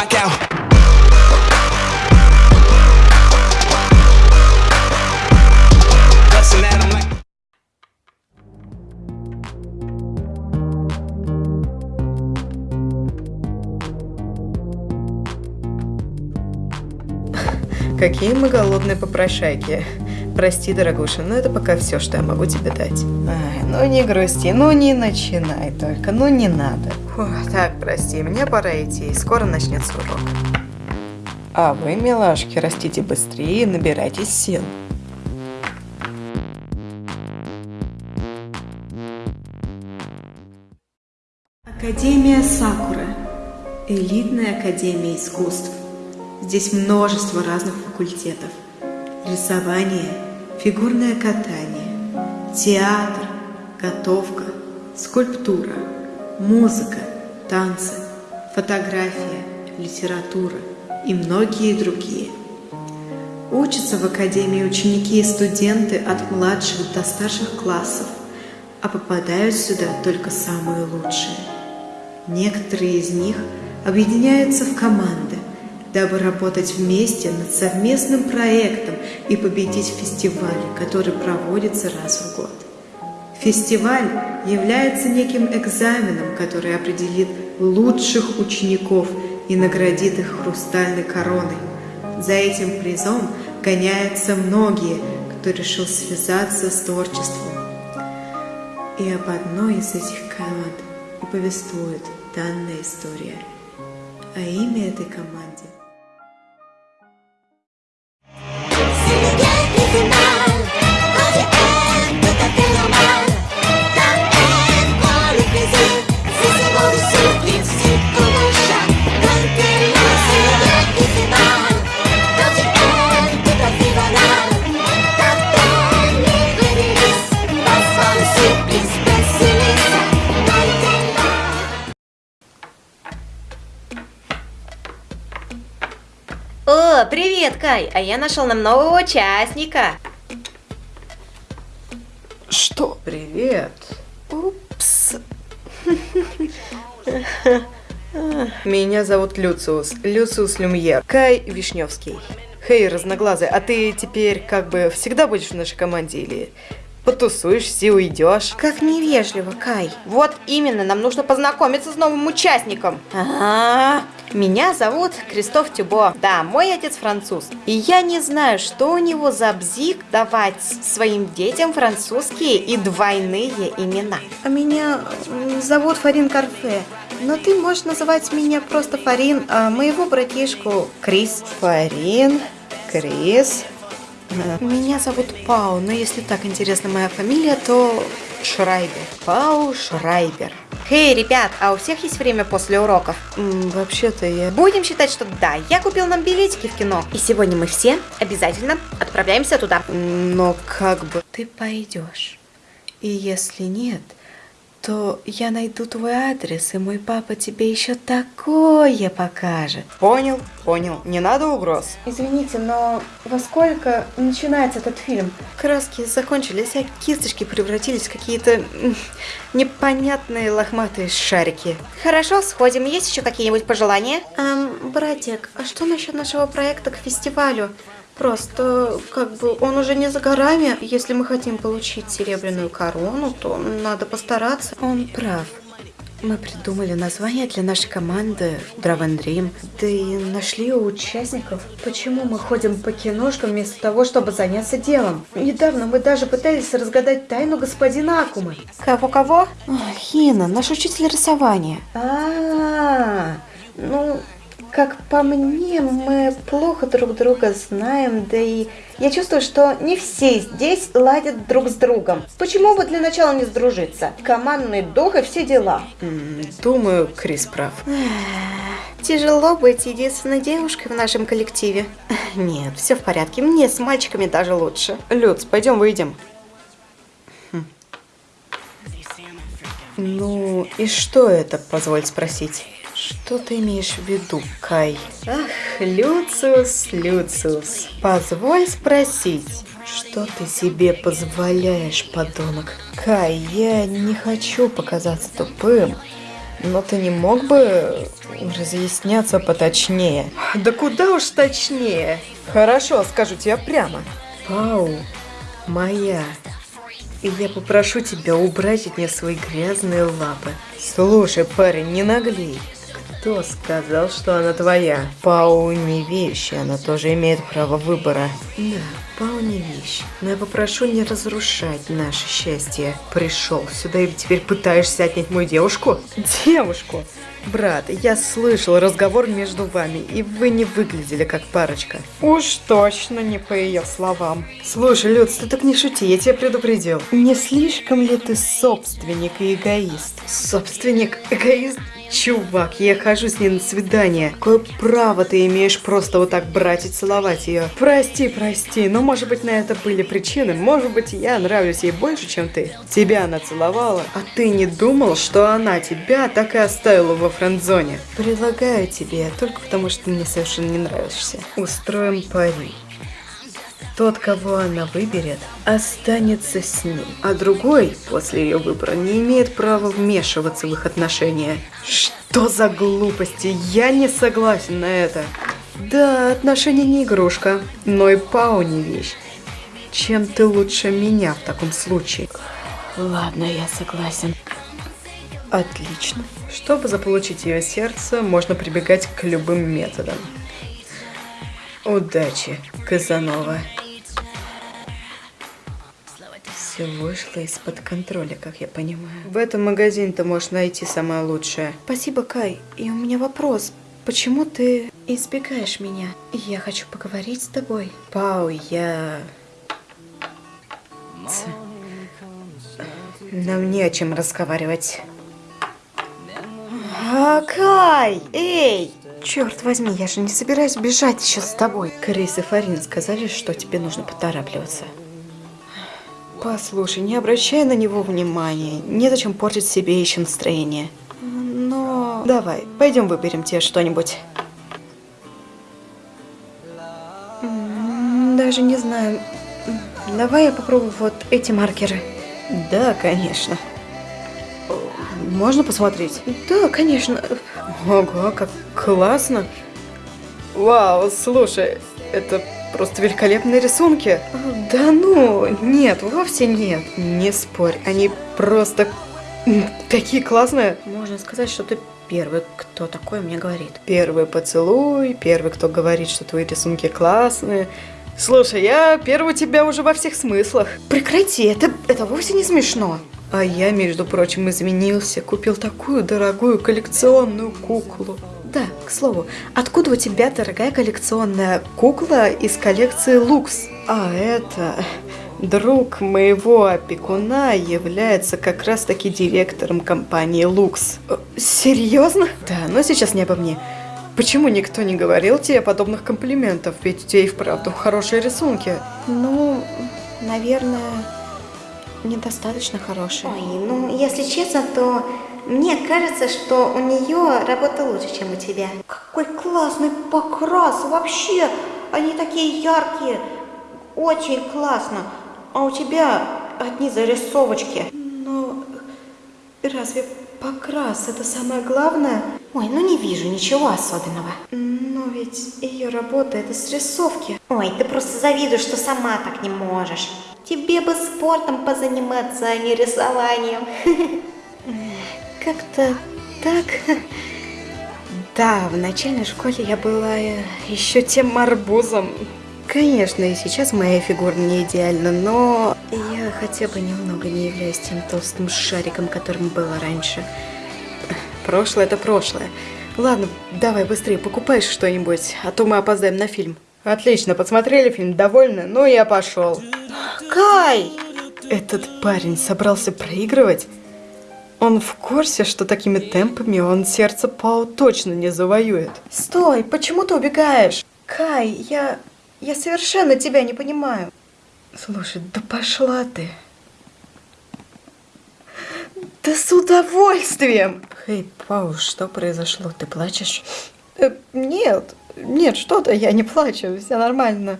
rock out. Bustin' at 'em like. Какие мы голодные попрошайки. Прости, дорогуша, но это пока все, что я могу тебе дать. Ай, ну не грусти, ну не начинай только, ну не надо. Фух, так, прости, мне пора идти, скоро начнется урок. А вы, милашки, растите быстрее и набирайтесь сил. Академия Сакура. Элитная академия искусств. Здесь множество разных факультетов. Рисование, фигурное катание, театр, готовка, скульптура, музыка, танцы, фотография, литература и многие другие. Учатся в академии ученики и студенты от младших до старших классов, а попадают сюда только самые лучшие. Некоторые из них объединяются в команды, дабы работать вместе над совместным проектом и победить в фестивале, который проводится раз в год. Фестиваль является неким экзаменом, который определит лучших учеников и наградит их хрустальной короной. За этим призом гоняются многие, кто решил связаться с творчеством. И об одной из этих команд и повествует данная история. А имя этой команде О, привет, Кай! А я нашел нам нового участника. Что? Привет. Упс. Меня зовут Люциус. Люциус Люмьер. Кай Вишневский. Хей, разноглазый, а ты теперь как бы всегда будешь в нашей команде или потусуешься и уйдешь? Как невежливо, Кай. Вот именно, нам нужно познакомиться с новым участником. Ага. Меня зовут Кристоф Тюбо. Да, мой отец француз. И я не знаю, что у него за бзик давать своим детям французские и двойные имена. А меня зовут Фарин Карфе. Но ты можешь называть меня просто Фарин, а моего братишку Крис. Фарин, Крис. Меня зовут Пау, но если так интересна моя фамилия, то Шрайбер. Пау Шрайбер. Эй, ребят, а у всех есть время после уроков? М, Вообще-то я... Будем считать, что да, я купил нам билетики в кино. И сегодня мы все обязательно отправляемся туда. Но как бы... Ты пойдешь. И если нет, то я найду твой адрес, и мой папа тебе еще такое покажет. Понял, понял. Не надо угроз. Извините, но во сколько начинается этот фильм? Краски закончились, а кисточки превратились в какие-то непонятные лохматые шарики. Хорошо, сходим. Есть еще какие-нибудь пожелания? Эм, братик, а что насчет нашего проекта к фестивалю? Просто, как бы, он уже не за горами. Если мы хотим получить серебряную корону, то надо постараться. Он прав. Мы придумали название для нашей команды Draven Dream. Да и нашли у участников. Почему мы ходим по киношкам вместо того, чтобы заняться делом? Недавно мы даже пытались разгадать тайну господина Акумы. Кого-кого? А, Хина, наш учитель рисования. А, ну, как по мне, мы плохо друг друга знаем, да и я чувствую, что не все здесь ладят друг с другом. Почему бы для начала не сдружиться? Командный дух и все дела. Думаю, Крис прав. Тяжело быть единственной девушкой в нашем коллективе. Нет, все в порядке. Мне с мальчиками даже лучше. Люц, пойдем выйдем. Хм. Ну, и что это, позволь спросить? Что ты имеешь в виду, Кай? Ах, Люциус, Люциус, позволь спросить, что ты себе позволяешь, подонок? Кай, я не хочу показаться тупым, Но ты не мог бы разъясняться поточнее? Да куда уж точнее. Хорошо, скажу тебе прямо. Пау, моя. И я попрошу тебя убрать от нее свои грязные лапы. Слушай, парень, не наглей. Кто сказал, что она твоя? Пау не вещь, она тоже имеет право выбора. Да, Пау не вещь. Но я попрошу не разрушать наше счастье. Пришел сюда и теперь пытаешься отнять мою девушку? Девушку? Брат, я слышал разговор между вами, и вы не выглядели как парочка. Уж точно не по ее словам. Слушай, Люц, ты так не шути, я тебя предупредил. Не слишком ли ты собственник и эгоист? Собственник, эгоист? Чувак, я хожу с ней на свидание. Какое право ты имеешь просто вот так брать и целовать ее? Прости, прости, но может быть на это были причины. Может быть я нравлюсь ей больше, чем ты. Тебя она целовала, а ты не думал, что она тебя так и оставила во френд-зоне? Предлагаю тебе, только потому что ты мне совершенно не нравишься. Устроим пари. Тот, кого она выберет, останется с ним, а другой, после ее выбора, не имеет права вмешиваться в их отношения. Что за глупости? Я не согласен на это. Да, отношения не игрушка, но и Пау не вещь. Чем ты лучше меня в таком случае? Ладно, я согласен. Отлично. Чтобы заполучить ее сердце, можно прибегать к любым методам. Удачи, Казанова. Все вышло из-под контроля, как я понимаю. В этом магазине ты можешь найти самое лучшее. Спасибо, Кай. И у меня вопрос. Почему ты избегаешь меня? Я хочу поговорить с тобой. Пау, я... Ц... Нам не о чем разговаривать. А, Кай, эй! Черт возьми, я же не собираюсь бежать еще с тобой. Крис и Фарин сказали, что тебе нужно поторапливаться. Послушай, не обращай на него внимания. Незачем портить себе еще настроение. Но... Давай, пойдем выберем тебе что-нибудь. Даже не знаю. Давай я попробую вот эти маркеры. Да, конечно. Можно посмотреть? Да, конечно. Ого, как классно. Вау, слушай, это просто великолепные рисунки. Да ну, нет, вовсе нет. Не спорь, они просто такие классные. Можно сказать, что ты первый, кто такое мне говорит. Первый поцелуй, первый, кто говорит, что твои рисунки классные. Слушай, я первый тебя уже во всех смыслах. Прекрати, это, это вовсе не смешно. А я, между прочим, изменился, купил такую дорогую коллекционную куклу. Да, к слову, откуда у тебя дорогая коллекционная кукла из коллекции Лукс? А это... Друг моего опекуна является как раз таки директором компании Лукс. Э, серьезно? Да, но сейчас не обо мне. Почему никто не говорил тебе подобных комплиментов? Ведь у тебя и вправду хорошие рисунки. Ну, наверное, недостаточно хорошие. Ой, ну, если честно, то мне кажется, что у нее работа лучше, чем у тебя. Какой классный покрас! Вообще, они такие яркие. Очень классно. А у тебя одни зарисовочки. Но разве покрас это самое главное? Ой, ну не вижу ничего особенного. Но ведь ее работа это срисовки. Ой, ты просто завидуешь, что сама так не можешь. Тебе бы спортом позаниматься, а не рисованием. Как-то так. Да, в начальной школе я была э, еще тем арбузом. Конечно, и сейчас моя фигура не идеальна, но я хотя бы немного не являюсь тем толстым шариком, которым было раньше. Прошлое это прошлое. Ладно, давай быстрее покупай что-нибудь, а то мы опоздаем на фильм. Отлично, посмотрели фильм, довольны? Ну, я пошел. Кай! Этот парень собрался проигрывать? Он в курсе, что такими темпами он сердце Пау точно не завоюет. Стой, почему ты убегаешь? Кай, я... я совершенно тебя не понимаю. Слушай, да пошла ты. Да с удовольствием! Хей, Пау, что произошло? Ты плачешь? Э, нет, нет, что-то, я не плачу, все нормально.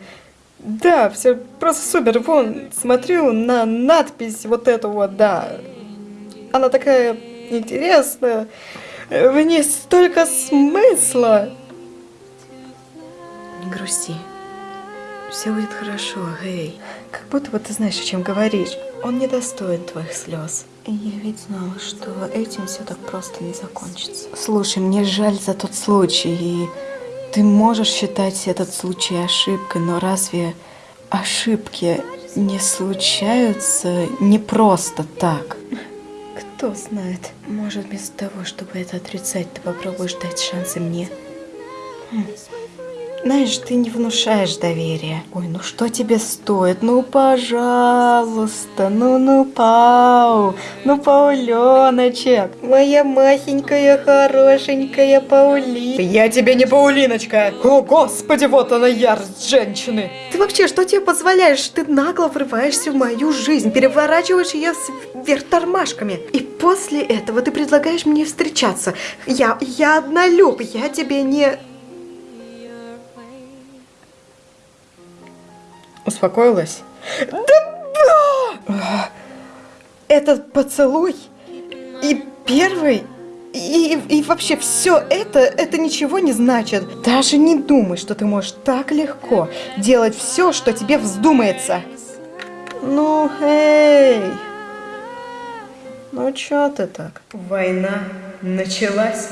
Да, все просто супер. Вон, смотрю на надпись вот эту вот, да. Она такая интересная. В ней столько смысла. Не грусти. Все будет хорошо, Гей. Как будто бы ты знаешь, о чем говоришь. Он не достоин твоих слез. Я ведь знала, что этим все так просто не закончится. Слушай, мне жаль за тот случай, и ты можешь считать этот случай ошибкой, но разве ошибки не случаются не просто так? Кто знает, может вместо того, чтобы это отрицать, ты попробуешь дать шансы мне. Хм. Знаешь, ты не внушаешь доверия. Ой, ну что тебе стоит? Ну, пожалуйста, ну, ну, Пау, ну, Пауленочек. Моя махенькая, хорошенькая Паули. Я тебе не Паулиночка. О, господи, вот она ярость женщины. Ты вообще, что тебе позволяешь? Ты нагло врываешься в мою жизнь, переворачиваешь ее вверх тормашками. И после этого ты предлагаешь мне встречаться. Я, я однолюб, я тебе не... Успокоилась? Да! Этот поцелуй и первый, и, и вообще все это, это ничего не значит. Даже не думай, что ты можешь так легко делать все, что тебе вздумается. Ну, эй! Ну, чё ты так? Война началась.